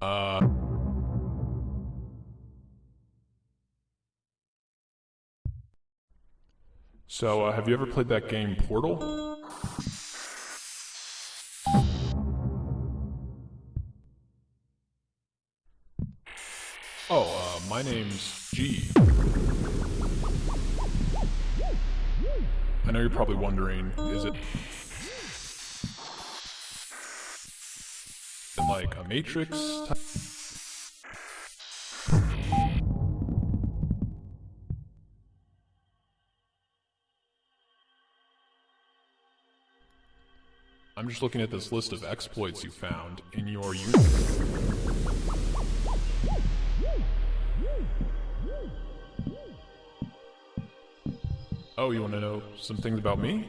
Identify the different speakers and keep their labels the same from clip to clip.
Speaker 1: Uh. So, uh, have you ever played that game Portal? Oh, uh, my name's G. I know you're probably wondering, is it like a Matrix? I'm just looking at this list of exploits you found in your. Oh, you want to know some things about me?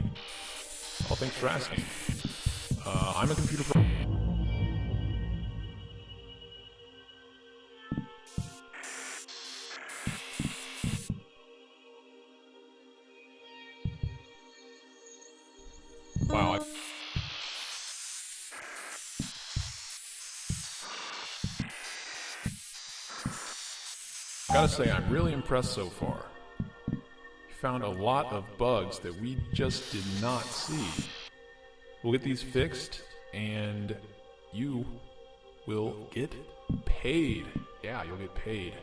Speaker 1: Well, thanks for asking. Uh, I'm a computer Wow, I Gotta say, I'm really impressed so far. You found a lot of bugs that we just did not see. We'll get these fixed, and you will get paid. Yeah, you'll get paid.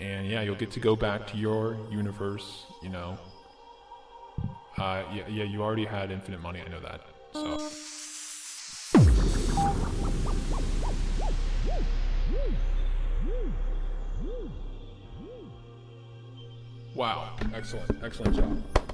Speaker 1: And yeah, you'll get to go back to your universe, you know. Uh, yeah, yeah, you already had infinite money, I know that. So. Wow, excellent, excellent job.